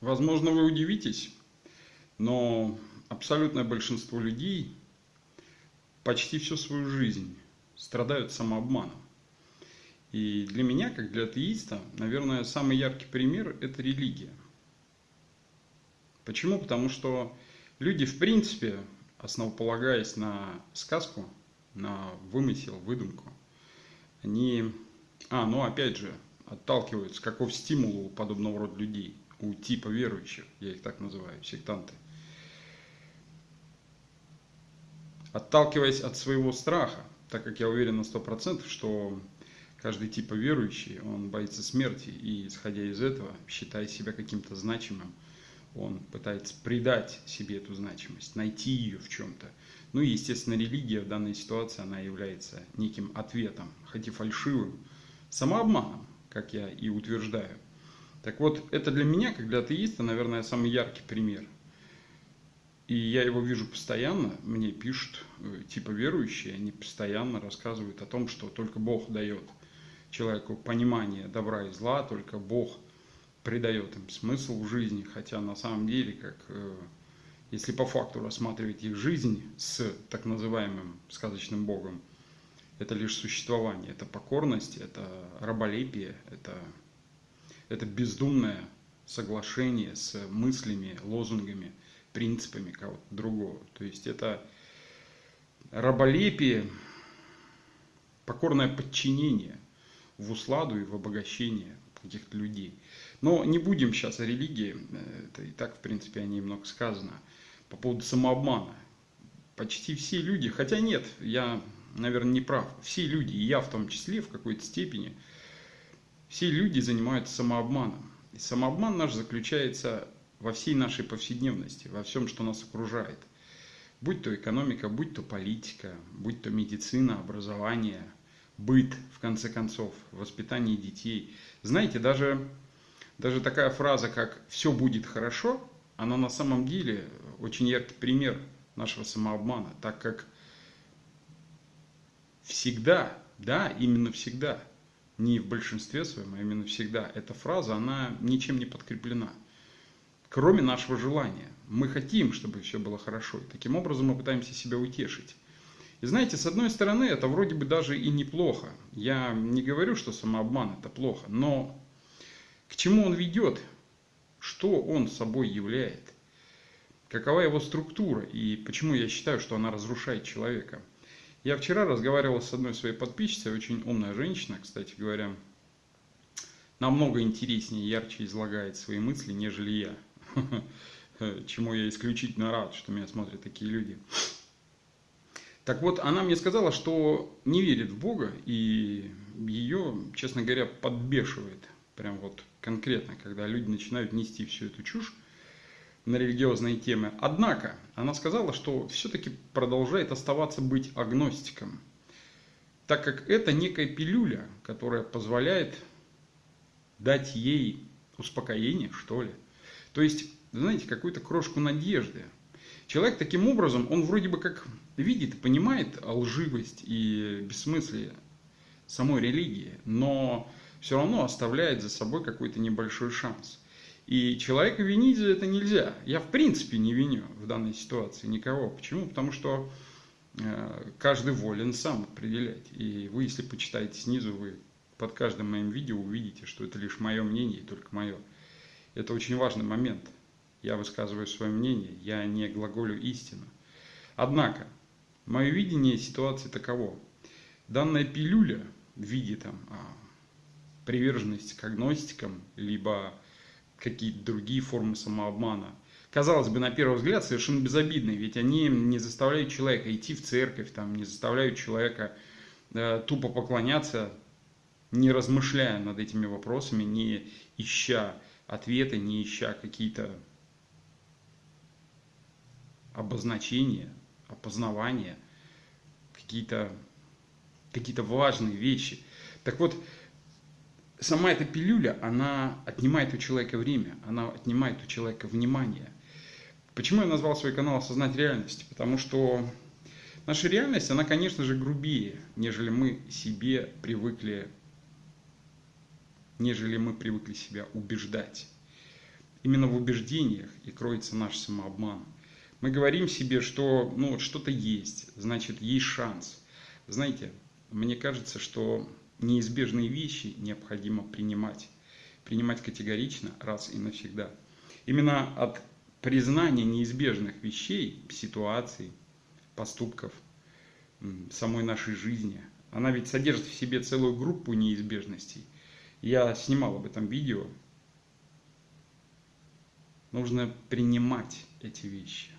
Возможно, вы удивитесь, но абсолютное большинство людей почти всю свою жизнь страдают самообманом. И для меня, как для атеиста, наверное, самый яркий пример – это религия. Почему? Потому что люди, в принципе, основополагаясь на сказку, на вымысел, выдумку, они, а, ну опять же, отталкиваются, каков стимул подобного рода людей, у типа верующих, я их так называю, сектанты. Отталкиваясь от своего страха, так как я уверен на 100%, что каждый типа верующий, он боится смерти, и исходя из этого, считая себя каким-то значимым, он пытается придать себе эту значимость, найти ее в чем-то. Ну и, естественно, религия в данной ситуации, она является неким ответом, хоть и фальшивым, самообманом, как я и утверждаю. Так вот, это для меня, как для атеиста, наверное, самый яркий пример. И я его вижу постоянно, мне пишут э, типа верующие, они постоянно рассказывают о том, что только Бог дает человеку понимание добра и зла, только Бог придает им смысл в жизни, хотя на самом деле, как э, если по факту рассматривать их жизнь с так называемым сказочным Богом, это лишь существование, это покорность, это раболепие, это, это бездумное соглашение с мыслями, лозунгами, принципами кого-то другого. То есть это раболепие, покорное подчинение в усладу и в обогащение каких-то людей. Но не будем сейчас о религии, это и так, в принципе, о ней много сказано. По поводу самообмана. Почти все люди, хотя нет, я наверное, не прав. Все люди, и я в том числе в какой-то степени, все люди занимаются самообманом. И самообман наш заключается во всей нашей повседневности, во всем, что нас окружает. Будь то экономика, будь то политика, будь то медицина, образование, быт, в конце концов, воспитание детей. Знаете, даже, даже такая фраза, как «все будет хорошо», она на самом деле очень яркий пример нашего самообмана, так как всегда, да, именно всегда, не в большинстве своем, а именно всегда, эта фраза, она ничем не подкреплена. Кроме нашего желания. Мы хотим, чтобы все было хорошо. И таким образом мы пытаемся себя утешить. И знаете, с одной стороны, это вроде бы даже и неплохо. Я не говорю, что самообман это плохо, но к чему он ведет? Что он собой являет? Какова его структура? И почему я считаю, что она разрушает человека? Я вчера разговаривал с одной своей подписчицей, очень умная женщина, кстати говоря, намного интереснее, ярче излагает свои мысли, нежели я. Чему я исключительно рад, что меня смотрят такие люди. Так вот, она мне сказала, что не верит в Бога, и ее, честно говоря, подбешивает. Прям вот конкретно, когда люди начинают нести всю эту чушь на религиозные темы. Однако, она сказала, что все-таки продолжает оставаться быть агностиком, так как это некая пилюля, которая позволяет дать ей успокоение, что ли. То есть, знаете, какую-то крошку надежды. Человек таким образом, он вроде бы как видит понимает лживость и бессмыслие самой религии, но все равно оставляет за собой какой-то небольшой шанс. И человека винить за это нельзя. Я в принципе не виню в данной ситуации никого. Почему? Потому что э, каждый волен сам определять. И вы, если почитаете снизу, вы под каждым моим видео увидите, что это лишь мое мнение и только мое. Это очень важный момент. Я высказываю свое мнение, я не глаголю истину. Однако, мое видение ситуации таково. Данная пилюля в виде там, а, приверженности к агностикам, либо какие-то другие формы самообмана. Казалось бы, на первый взгляд, совершенно безобидные, ведь они не заставляют человека идти в церковь, там, не заставляют человека э, тупо поклоняться, не размышляя над этими вопросами, не ища ответы, не ища какие-то обозначения, опознавания, какие-то какие важные вещи. Так вот, сама эта пилюля, она отнимает у человека время, она отнимает у человека внимание. Почему я назвал свой канал «Осознать реальность»? Потому что наша реальность, она, конечно же, грубее, нежели мы себе привыкли, нежели мы привыкли себя убеждать. Именно в убеждениях и кроется наш самообман. Мы говорим себе, что ну, что-то есть, значит, есть шанс. Знаете, мне кажется, что неизбежные вещи необходимо принимать. Принимать категорично раз и навсегда. Именно от признания неизбежных вещей, ситуаций, поступков, самой нашей жизни. Она ведь содержит в себе целую группу неизбежностей. Я снимал об этом видео. Нужно принимать эти вещи.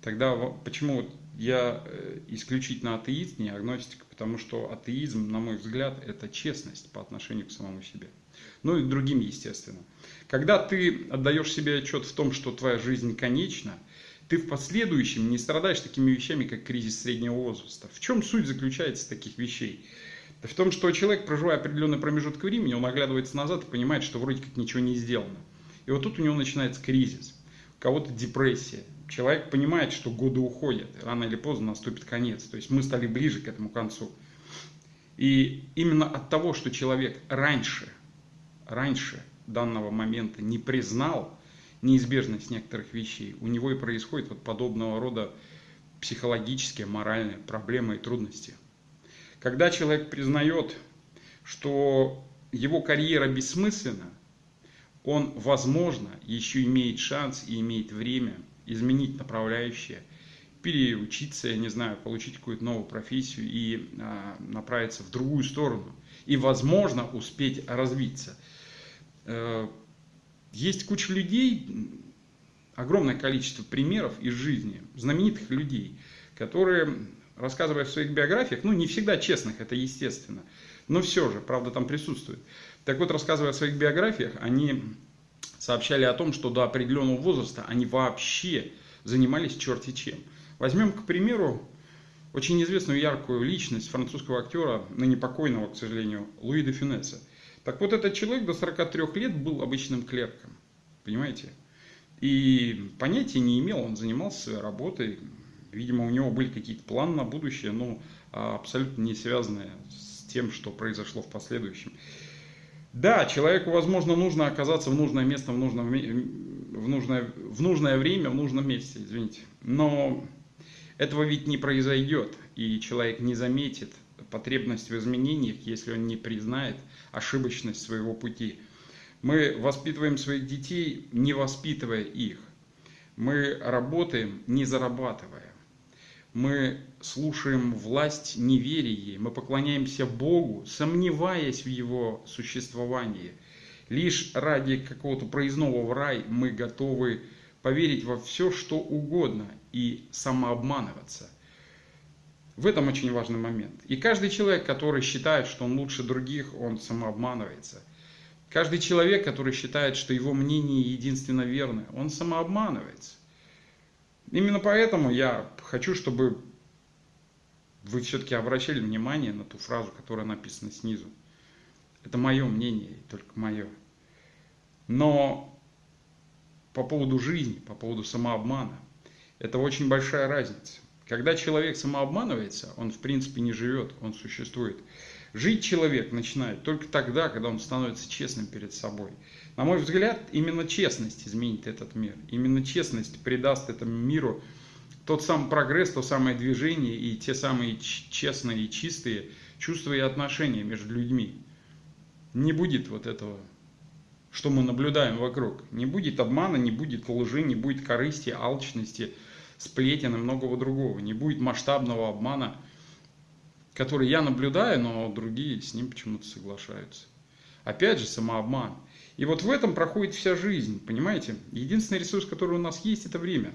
Тогда почему я э, исключительно атеист, не агностик, потому что атеизм, на мой взгляд, это честность по отношению к самому себе. Ну и другим, естественно. Когда ты отдаешь себе отчет в том, что твоя жизнь конечна, ты в последующем не страдаешь такими вещами, как кризис среднего возраста. В чем суть заключается таких вещей? В том, что человек, проживая определенный промежуток времени, он оглядывается назад и понимает, что вроде как ничего не сделано. И вот тут у него начинается кризис, у кого-то депрессия. Человек понимает, что годы уходят, рано или поздно наступит конец. То есть мы стали ближе к этому концу. И именно от того, что человек раньше, раньше данного момента не признал неизбежность некоторых вещей, у него и происходит вот подобного рода психологические, моральные проблемы и трудности. Когда человек признает, что его карьера бессмысленна, он, возможно, еще имеет шанс и имеет время изменить направляющее, переучиться, я не знаю, получить какую-то новую профессию и а, направиться в другую сторону. И, возможно, успеть развиться. Э, есть куча людей, огромное количество примеров из жизни, знаменитых людей, которые, рассказывая в своих биографиях, ну не всегда честных, это естественно, но все же, правда, там присутствует. Так вот, рассказывая о своих биографиях, они сообщали о том, что до определенного возраста они вообще занимались черти чем. Возьмем, к примеру, очень известную яркую личность французского актера, ныне покойного, к сожалению, Луи де Фюнеса. Так вот, этот человек до 43 лет был обычным клерком, понимаете? И понятия не имел, он занимался своей работой, видимо, у него были какие-то планы на будущее, но абсолютно не связанные с тем, что произошло в последующем. Да, человеку, возможно, нужно оказаться в нужное место, в, нужном, в, нужное, в нужное время, в нужном месте, извините. Но этого ведь не произойдет, и человек не заметит потребность в изменениях, если он не признает ошибочность своего пути. Мы воспитываем своих детей, не воспитывая их. Мы работаем, не зарабатывая. Мы слушаем власть, не веря ей. Мы поклоняемся Богу, сомневаясь в Его существовании. Лишь ради какого-то проездного в рай мы готовы поверить во все, что угодно и самообманываться – в этом очень важный момент. И каждый человек, который считает, что он лучше других, он самообманывается. Каждый человек, который считает, что его мнение единственно верное, он самообманывается. Именно поэтому я хочу, чтобы вы все-таки обращали внимание на ту фразу, которая написана снизу. Это мое мнение, только мое. Но по поводу жизни, по поводу самообмана, это очень большая разница. Когда человек самообманывается, он в принципе не живет, он существует. Жить человек начинает только тогда, когда он становится честным перед собой. На мой взгляд, именно честность изменит этот мир. Именно честность придаст этому миру тот самый прогресс, то самое движение и те самые честные и чистые чувства и отношения между людьми. Не будет вот этого, что мы наблюдаем вокруг. Не будет обмана, не будет лжи, не будет корысти, алчности – сплетен и многого другого. Не будет масштабного обмана, который я наблюдаю, но другие с ним почему-то соглашаются. Опять же, самообман. И вот в этом проходит вся жизнь, понимаете? Единственный ресурс, который у нас есть, это время.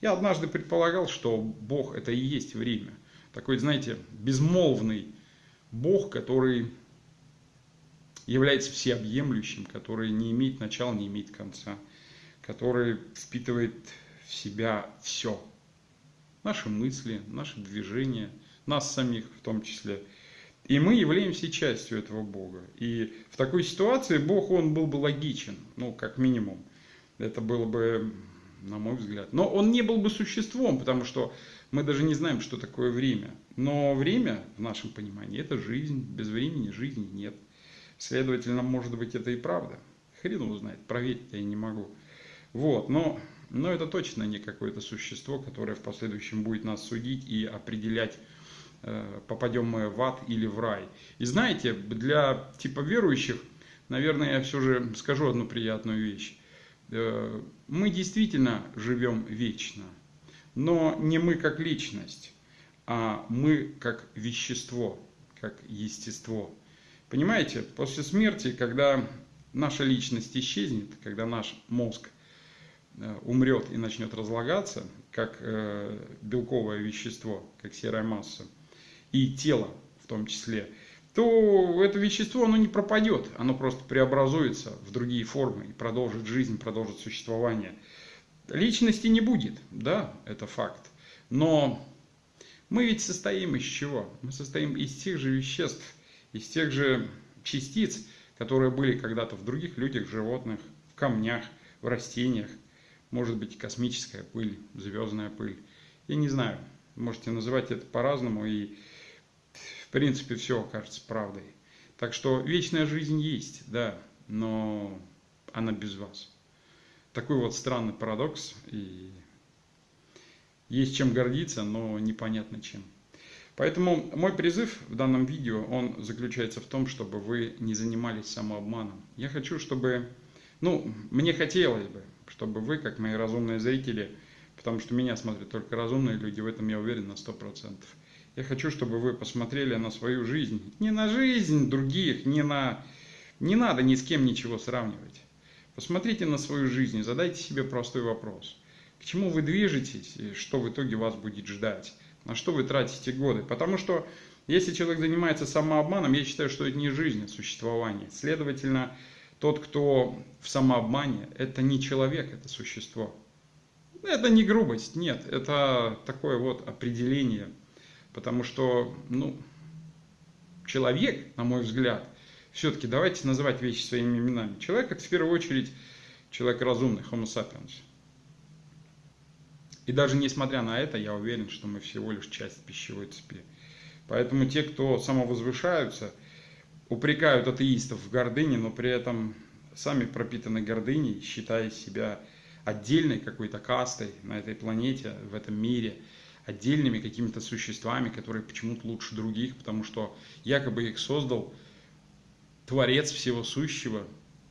Я однажды предполагал, что Бог это и есть время. Такой, знаете, безмолвный Бог, который является всеобъемлющим, который не имеет начала, не имеет конца, который впитывает в себя все. Наши мысли, наши движения, нас самих в том числе. И мы являемся частью этого Бога. И в такой ситуации Бог, он был бы логичен, ну, как минимум. Это было бы, на мой взгляд. Но он не был бы существом, потому что мы даже не знаем, что такое время. Но время, в нашем понимании, это жизнь. Без времени жизни нет. Следовательно, может быть, это и правда. Хрен его проверить я не могу. Вот, но, но это точно не какое-то существо, которое в последующем будет нас судить и определять, попадем мы в ад или в рай. И знаете, для типа верующих, наверное, я все же скажу одну приятную вещь. Э, мы действительно живем вечно, но не мы как личность, а мы как вещество, как естество. Понимаете, после смерти, когда наша личность исчезнет, когда наш мозг э, умрет и начнет разлагаться, как э, белковое вещество, как серая масса, и тело в том числе, то это вещество, оно не пропадет, оно просто преобразуется в другие формы и продолжит жизнь, продолжит существование. Личности не будет, да, это факт. Но мы ведь состоим из чего? Мы состоим из тех же веществ, из тех же частиц, которые были когда-то в других людях, животных, в камнях, в растениях. Может быть космическая пыль, звездная пыль. Я не знаю, можете называть это по-разному, и принципе все окажется правдой. Так что вечная жизнь есть, да, но она без вас. Такой вот странный парадокс, и есть чем гордиться, но непонятно чем. Поэтому мой призыв в данном видео, он заключается в том, чтобы вы не занимались самообманом. Я хочу, чтобы, ну, мне хотелось бы, чтобы вы, как мои разумные зрители, потому что меня смотрят только разумные люди, в этом я уверен на 100%. Я хочу, чтобы вы посмотрели на свою жизнь, не на жизнь других, не на... Не надо ни с кем ничего сравнивать. Посмотрите на свою жизнь и задайте себе простой вопрос. К чему вы движетесь и что в итоге вас будет ждать? На что вы тратите годы? Потому что если человек занимается самообманом, я считаю, что это не жизнь, а существование. Следовательно, тот, кто в самообмане, это не человек, это существо. Это не грубость, нет, это такое вот определение. Потому что, ну, человек, на мой взгляд, все-таки давайте называть вещи своими именами. Человек это в первую очередь человек разумный, homo sapiens. И даже несмотря на это, я уверен, что мы всего лишь часть пищевой цепи. Поэтому те, кто самовозвышаются, упрекают атеистов в гордыне, но при этом сами пропитаны гордыней, считая себя отдельной какой-то кастой на этой планете, в этом мире, отдельными какими-то существами, которые почему-то лучше других, потому что якобы их создал Творец всего сущего,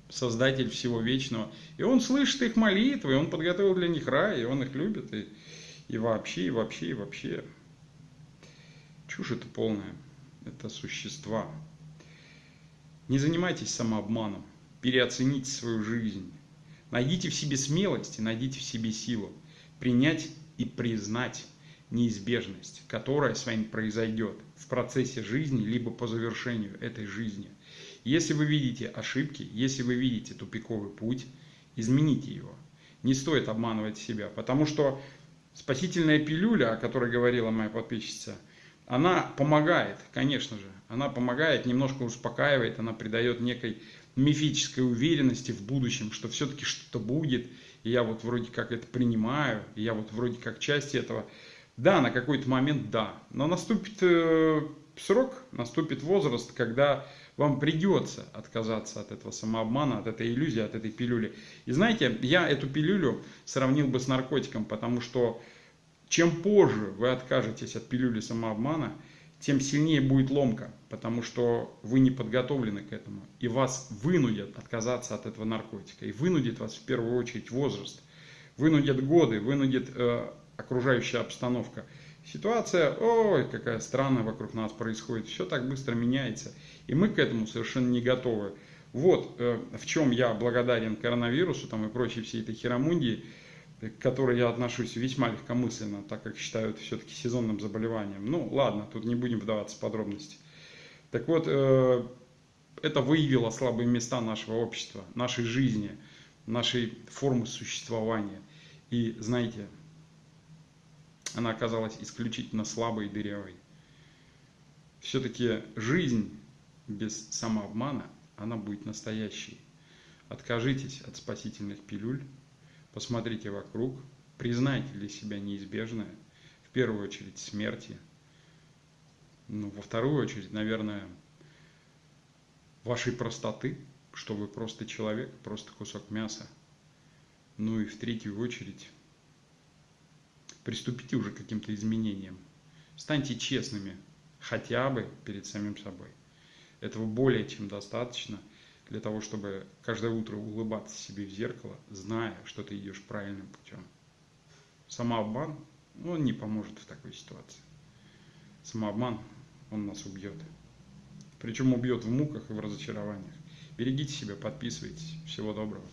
Создатель всего вечного. И он слышит их молитвы, он подготовил для них рай, и он их любит. И, и вообще, и вообще, и вообще. Чушь это полная. Это существа. Не занимайтесь самообманом. Переоцените свою жизнь. Найдите в себе смелость и найдите в себе силу. Принять и признать неизбежность, которая с вами произойдет в процессе жизни, либо по завершению этой жизни. Если вы видите ошибки, если вы видите тупиковый путь, измените его. Не стоит обманывать себя, потому что спасительная пилюля, о которой говорила моя подписчица, она помогает, конечно же, она помогает, немножко успокаивает, она придает некой мифической уверенности в будущем, что все-таки что-то будет, и я вот вроде как это принимаю, и я вот вроде как часть этого. Да, на какой-то момент да, но наступит э, срок, наступит возраст, когда вам придется отказаться от этого самообмана, от этой иллюзии, от этой пилюли. И знаете, я эту пилюлю сравнил бы с наркотиком, потому что чем позже вы откажетесь от пилюли самообмана, тем сильнее будет ломка, потому что вы не подготовлены к этому. И вас вынудят отказаться от этого наркотика. И вынудит вас в первую очередь возраст, вынудят годы, вынудит э, окружающая обстановка. Ситуация, ой, какая странная вокруг нас происходит, все так быстро меняется, и мы к этому совершенно не готовы. Вот э, в чем я благодарен коронавирусу там, и прочей всей этой херомундии, к которой я отношусь весьма легкомысленно, так как считаю это все-таки сезонным заболеванием. Ну ладно, тут не будем вдаваться в подробности. Так вот, э, это выявило слабые места нашего общества, нашей жизни, нашей формы существования. И знаете, она оказалась исключительно слабой и дырявой. Все-таки жизнь без самообмана, она будет настоящей. Откажитесь от спасительных пилюль, посмотрите вокруг, признайте для себя неизбежное, в первую очередь смерти, ну, во вторую очередь, наверное, вашей простоты, что вы просто человек, просто кусок мяса. Ну и в третью очередь, приступите уже к каким-то изменениям. Станьте честными хотя бы перед самим собой. Этого более чем достаточно для того, чтобы каждое утро улыбаться себе в зеркало, зная, что ты идешь правильным путем. Самообман, он не поможет в такой ситуации. Самообман, он нас убьет. Причем убьет в муках и в разочарованиях. Берегите себя, подписывайтесь. Всего доброго.